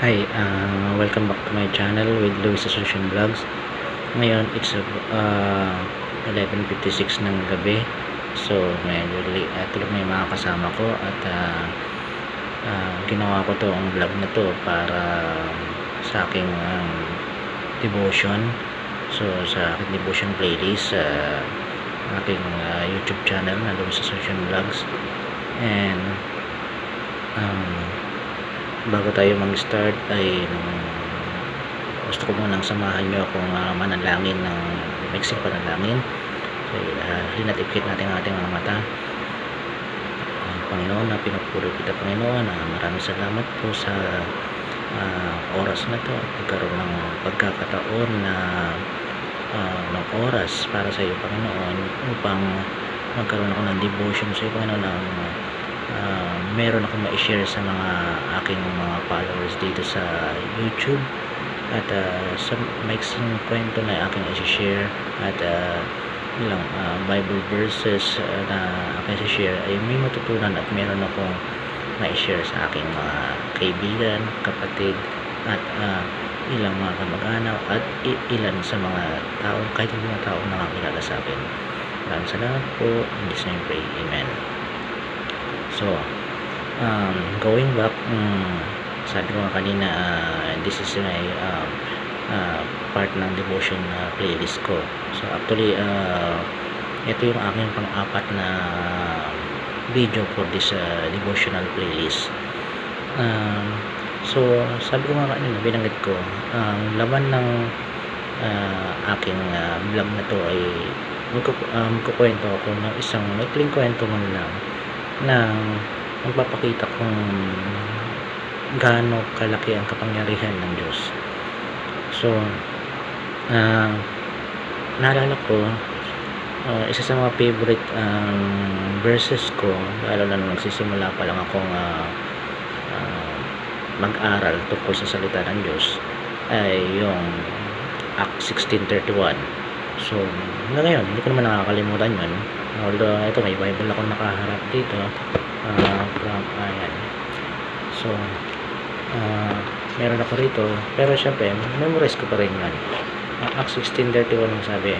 Hi, uh, welcome back to my channel with Luis Asuncion Vlogs. Ngayon, it's uh, 11.56 ng gabi. So, late. Uh, tulog na yung mga kasama ko at uh, uh, ginawa ko to ang vlog na to para sa aking um, devotion. So, sa aking devotion playlist sa uh, aking uh, YouTube channel na Luis Asuncion Vlogs. And um, bago tayo mag-start ay gusto ko munang samahan nyo akong uh, manalangin ng mixing panalangin. So, uh, linatipkit natin ang ating mga mata. Uh, Panginoon na pinupuri kita Panginoon uh, maraming salamat po sa uh, oras na to. At pagkaroon ng pagkakataon na uh, ng oras para sa iyo Panginoon upang magkaroon ako ng devotion sa iyo Panginoon ng uh, meron akong ma-share sa mga aking mga followers dito sa YouTube. At uh, sa mixing kwento na aking i-share at uh, ilang uh, Bible verses uh, na aking i-share ay may matutunan at meron akong ma-share sa aking mga kaibigan, kapatid at uh, ilang mga kamag-anak at ilan sa mga tao kahit yung mga tao nakakilala sa akin. Maraming salamat po. In this name pray. Amen so um, going back um, sabi ko nga kanina uh, this is my uh, uh, part ng devotion uh, playlist ko. So actually uh, ito yung aking pang-apat na video for this uh, devotional playlist. Um, so sabi ko nga kanina binanggit ko ang um, laman ng uh, aking uh, vlog na to ay um, magkukwento ako ng isang maikling kwento man lang ng magpapakita kung gaano kalaki ang kapangyarihan ng Diyos. So, uh, naalala ko, uh, isa sa mga favorite um, verses ko, lalo na nagsisimula pa lang akong uh, uh, mag-aral tungkol sa salita ng Diyos, ay yung Act 16.31. So, hanggang ngayon, hindi ko naman nakakalimutan yun. Although, ito, may Bible ako nakaharap dito. Uh, from ayan. So uh, meron ako rito. Pero syempre memorize ko pa rin yan uh, Acts 16.31 sabi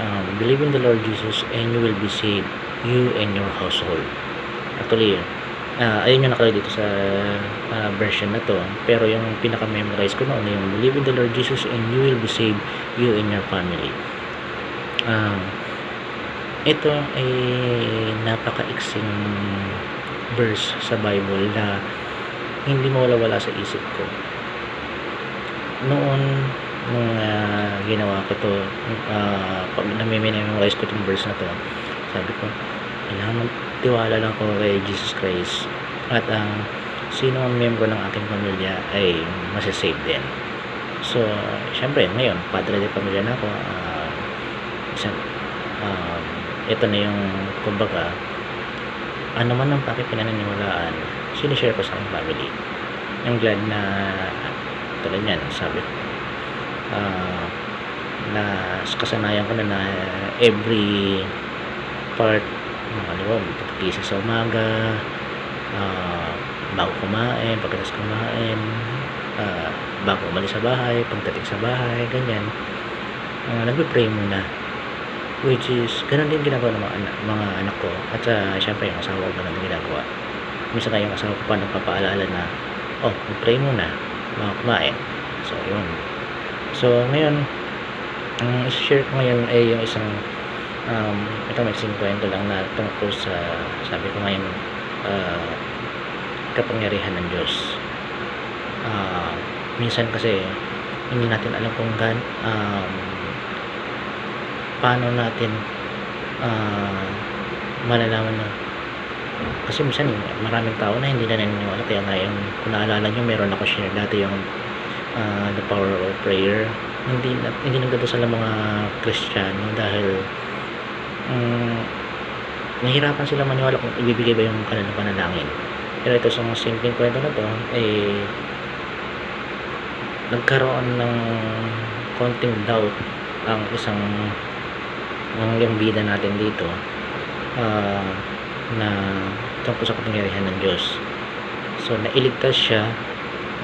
um, believe in the Lord Jesus and you will be saved you and your household. Actually uh, ayun yung nakalagay dito sa uh, version na to. Pero yung pinaka memorize ko noon yung believe in the Lord Jesus and you will be saved you and your family um, ito ay napakaiksing verse sa Bible na hindi mawala-wala sa isip ko. Noon nung uh, ginawa ko to uh, pag namimemorize ko itong verse na to sabi ko kailangan tiwala lang ko kay Jesus Christ at ang uh, sino ang membro ng aking pamilya ay masasave din. So syempre ngayon padre de pamilya na ako uh, isang uh, ito na yung kumbaga ano man ang pakipinaniniwalaan sinishare ko sa aking family. Yung glad na tulad yan sabi ko uh, na kasanayan ko na na every part mga ano pagkisa sa umaga uh, bago kumain pagkatapos kumain uh, bago umalis sa bahay pagdating sa bahay ganyan. Uh, nagpe-pray muna which is ganun din ginagawa ng mga anak, mga anak ko. At uh, syempre yung asawa ko ganun din ginagawa. Minsan nga yung asawa ko pa nagpapaalala na oh mag-pray muna mga kumain. So yun. So ngayon ang um, share ko ngayon ay yung isang um, ito may isang kwento lang na tungkol sa sabi ko ngayon uh, kapangyarihan ng Diyos. Uh, minsan kasi hindi natin alam kung gan um, paano natin uh, malalaman na. Kasi minsan maraming tao na hindi na naniniwala. Kaya nga yung kung naalala nyo meron ako share. Dati yung uh, the power of prayer. Hindi hindi nagdadasal ang mga kristyano dahil um, nahirapan sila maniwala kung ibibigay ba yung kanilang panalangin. Pero ito sa mga simpleng kwento na to eh nagkaroon ng konting doubt ang isang ang yung bida natin dito uh, na tungkol sa kapangyarihan ng Diyos so nailigtas siya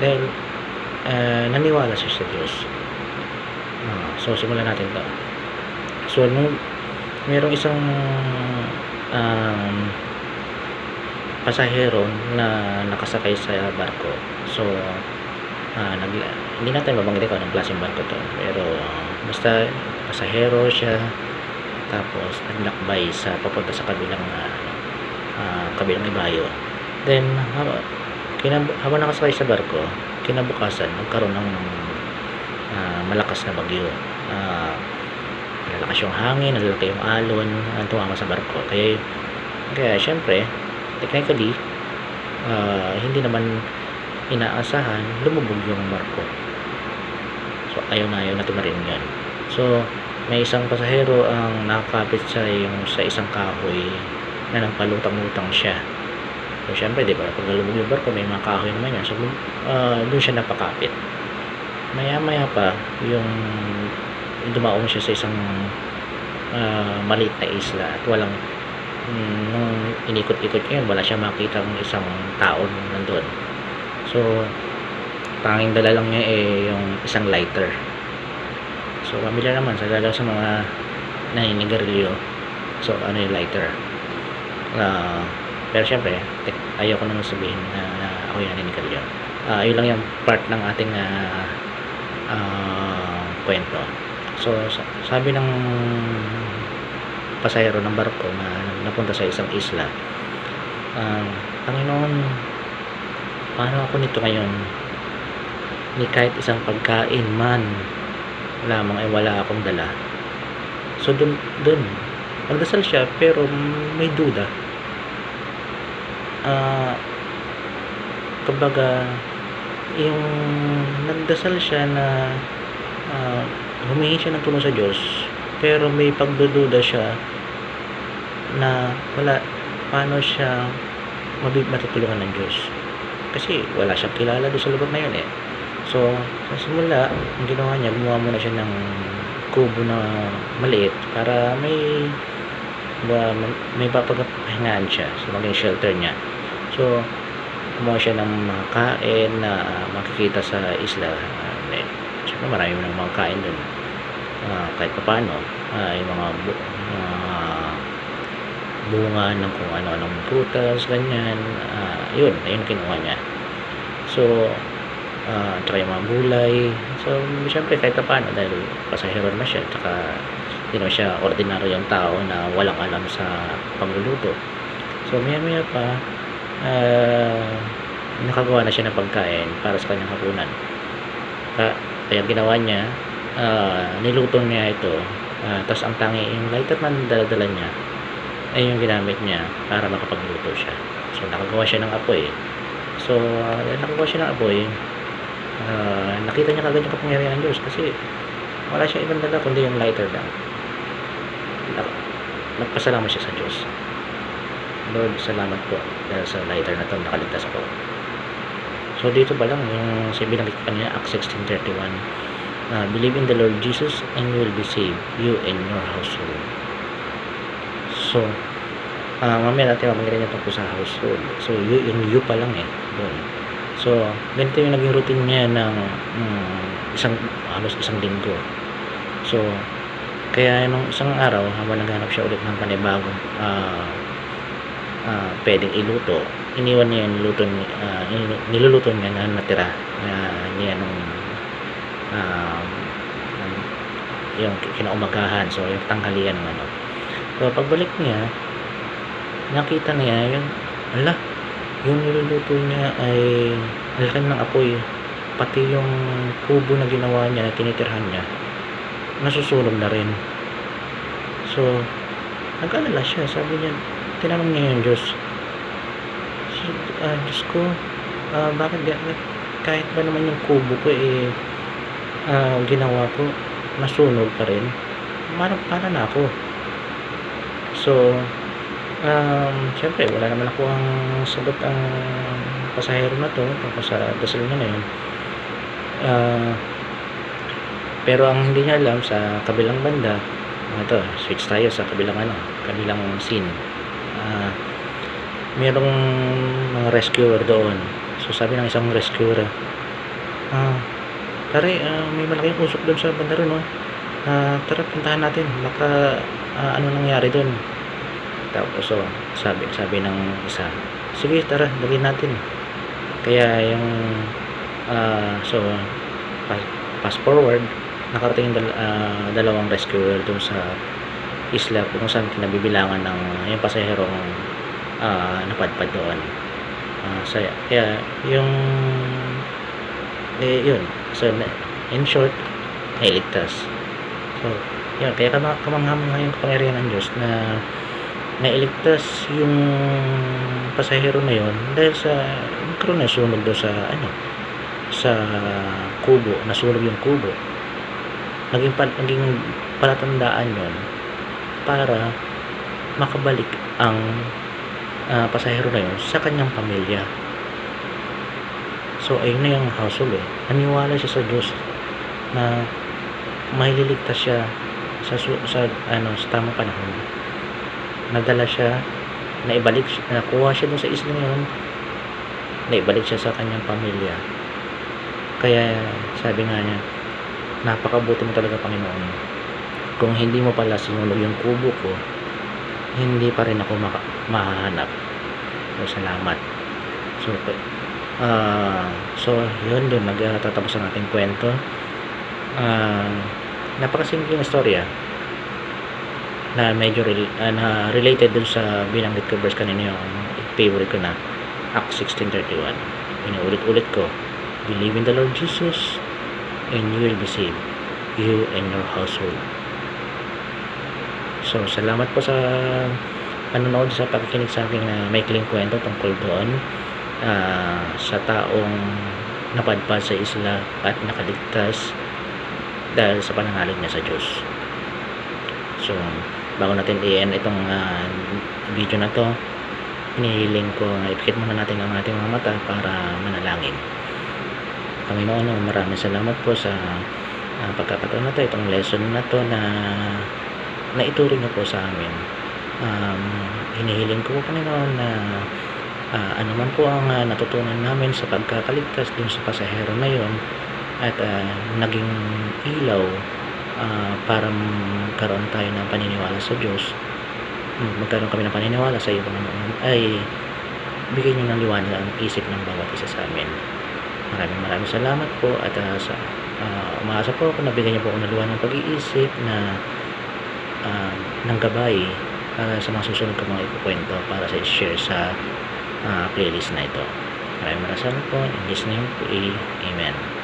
dahil uh, naniwala siya sa Diyos. Uh, so, simulan natin to. So, nung merong isang um, pasahero na nakasakay sa barko. So, uh, nag, hindi natin mabanggit ko anong klaseng barko to. Pero, basta pasahero siya, tapos naglakbay sa papunta sa kabilang uh, uh, kabilang ibayo. Then, haba, kinab habang nakasakay sa barko, kinabukasan, nagkaroon ng uh, malakas na bagyo. Uh, nalakas yung hangin, nalalaki yung alon, ang tumama sa barko. Kaya, kaya syempre, technically, uh, hindi naman inaasahan, lumubog yung barko. So, ayaw na ayaw na tumarin yan. So, may isang pasahero ang nakakapit sa yung sa isang kahoy na nagpalutang-lutang siya. So, syempre, di ba, pag nalubog yung barko, may mga kahoy naman yan. So, uh, doon siya napakapit. Maya-maya pa, yung dumaong siya sa isang uh, maliit na isla at walang mm, nung inikot-ikot niya wala siya makita ng isang tao nandun. So, tanging dala lang niya eh yung isang lighter. So, pamilya naman sa lalo sa mga naninigarilyo. So, ano yung lighter? Uh, pero syempre, ayaw ko naman sabihin na, na ako yung naninigarilyo. Uh, ayun lang yung part ng ating uh, uh, kwento. So, sabi ng pasahero ng barko na napunta sa isang isla, uh, Panginoon, paano ako nito ngayon? Ni kahit isang pagkain man lamang ay wala akong dala. So, dun, dun, nagdasal siya, pero may duda. Ah, uh, kumbaga, yung nagdasal siya na uh, humingi siya ng tulong sa Diyos pero may pagdududa siya na wala paano siya matutulungan ng Diyos kasi wala siyang kilala doon sa lugar na yun eh so sa simula ang ginawa niya gumawa muna siya ng kubo na maliit para may ba, may papagpahingaan siya so maging shelter niya. So gumawa siya ng mga kain na makikita sa isla uh, eh, syempre marami ng mga kain doon uh, kahit pa paano uh, yung mga bu bunga ng kung ano-anong prutas ganyan uh, yun, ayun kinuha niya. So uh, tsaka yung mga gulay. So syempre kahit pa paano dahil pasahero na siya tsaka hindi naman siya ordinaryo yung tao na walang alam sa pagluluto so maya maya pa uh, nakagawa na siya ng pagkain para sa kanyang hapunan. Kaya ginawa niya uh, niluto niya ito uh, tapos ang tangi yung lighter na daladala niya ay yung ginamit niya para makapagluto siya. So nakagawa siya ng apoy. So uh, nakagawa siya ng apoy uh, nakita niya kagad yung kapangyarihan ng Diyos kasi wala siya ibang dala kundi yung lighter lang nagpasalamat siya sa Diyos. Lord salamat po dahil sa lighter na to nakaligtas ako. So dito pa lang yung sa binanggit kanina Acts 16.31 uh, believe in the Lord Jesus and you will be saved you and your household. So uh, mamaya natin mamanggirin niya tungkol sa household. So you, yung you pa lang eh doon so ganito yung naging routine niya ng um, isang halos isang linggo. So kaya nung isang araw habang naghanap siya ulit ng panibagong uh, uh, pwedeng iluto iniwan niya yung niluto, uh, niluluto niya na natira uh, niya nung uh, yung kinaumagahan so yung tanghalian ng ano. So pagbalik niya nakita niya yung ala yung niluluto niya ay nalakan ng apoy pati yung kubo na ginawa niya na tinitirhan niya nasusunog na rin. So nag-alala siya. Sabi niya tinanong niya yung Diyos. Uh, Diyos ko uh, bakit kahit ba naman yung kubo ko eh uh, ginawa ko nasunog pa rin. Para, para na ako. So um, syempre wala naman ako ang sagot ang pasahero na to tapos sa dasal na yun. Uh, pero ang hindi niya alam sa kabilang banda ito, switch tayo sa kabilang ano, kabilang scene. Uh, merong mga rescuer doon. So sabi ng isang rescuer ah, pare ah, may malaking usok doon sa banda ron no Ah, tara puntahan natin. Baka ah, ano nangyari doon tapos so sabi sabi ng isa sige tara dalhin natin. Kaya yung ah, so fast forward nakarating dal- ah, dalawang rescuer doon sa isla kung saan kinabibilangan ng yung pasaherong ah, napadpad doon. Ah, so, kaya yung eh yun. So in short nailigtas. So yun. Kaya kama- kamanghamang yung kapangyarihan ng Diyos na nailigtas yung pasahero na yun dahil sa nagkaroon na sunog doon sa ano sa kubo nasunog yung kubo. Naging, naging palatandaan yun para makabalik ang ah, pasahero na yun sa kanyang pamilya. So ayun na yung household eh. Naniwala siya sa Diyos na maililigtas siya sa, sa ano sa tamang panahon nadala siya naibalik nakuha siya dun sa isla yun naibalik siya sa kanyang pamilya. Kaya sabi nga niya napakabuti mo talaga Panginoon. Kung hindi mo pala sinunog yung kubo ko hindi pa rin ako maka- mahahanap. So salamat. So ah so yun doon nagtatapos ang ating kwento. Ah napakasimpleng istorya na medyo rel- ah, na related dun sa binanggit ko verse kanina yung favorite ko na Acts 16.31 inuulit-ulit ko believe in the Lord Jesus and you will be saved you and your household. So salamat po sa panonood sa pakikinig sa aking uh, maikling kwento tungkol doon ah, sa taong napadpad sa isla at nakaligtas dahil sa pananalig niya sa Diyos. So bago natin i-end itong ah, video na to hinihiling ko na ipikit muna natin ang ating mga mata para manalangin. Panginoon maraming salamat po sa ah, pagkakataon na to itong lesson na to na naituring niyo po sa amin. Um, hinihiling ko po Panginoon na ah, ano man po ang ah, natutunan namin sa pagkakaligtas dun sa pasahero na yon at ah, naging ilaw ah, para magkaroon tayo ng paniniwala sa Diyos. Mm, magkaroon kami ng paniniwala sa iyo Panginoon. Ay bigyan niyo ng liwanag ang isip ng bawat isa sa amin. Maraming maraming salamat po at ah, sa ah, umaasa po ako na bigyan niyo po ako ng liwanag ng pag-iisip na ah, ng gabay para sa mga susunod ko mga ikukwento para sa share sa ah, playlist na ito. Maraming maraming salamat po. In Jesus name amen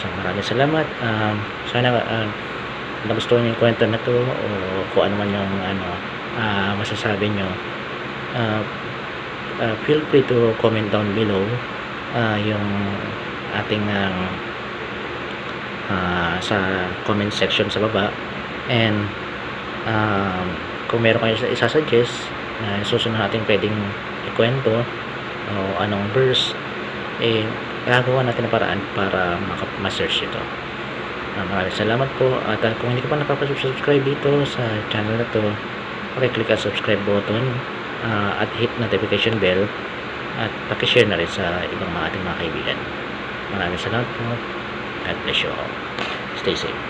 so maraming salamat. Um, sana uh, nagustuhan niyo yung kwento na to o kung ano man yung ano ah, masasabi nyo uh, uh, feel free to comment down below ah, yung ating um, ah, sa comment section sa baba. And um, kung meron kayo isa- isa-suggest na susunod natin pwedeng ikwento o anong verse eh gagawa natin ng paraan para ma-search ito. Ah, maraming salamat po. At ah, kung hindi ka pa nakapasubscribe dito sa channel na to pakiclick ang subscribe button ah, at hit notification bell at pakishare na rin sa ibang mga ating mga kaibigan. Maraming salamat po. God bless you all. Stay safe